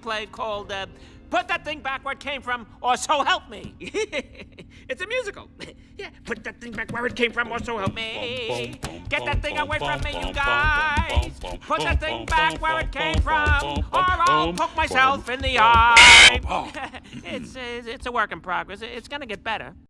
play called uh, Put That Thing Back Where It Came From, or So Help Me. it's a musical. yeah, put that thing back where it came from, or so help me. Get that thing away from me, you guys. Put that thing back where it came from, or I'll poke myself in the eye. it's, it's, it's a work in progress. It's gonna get better.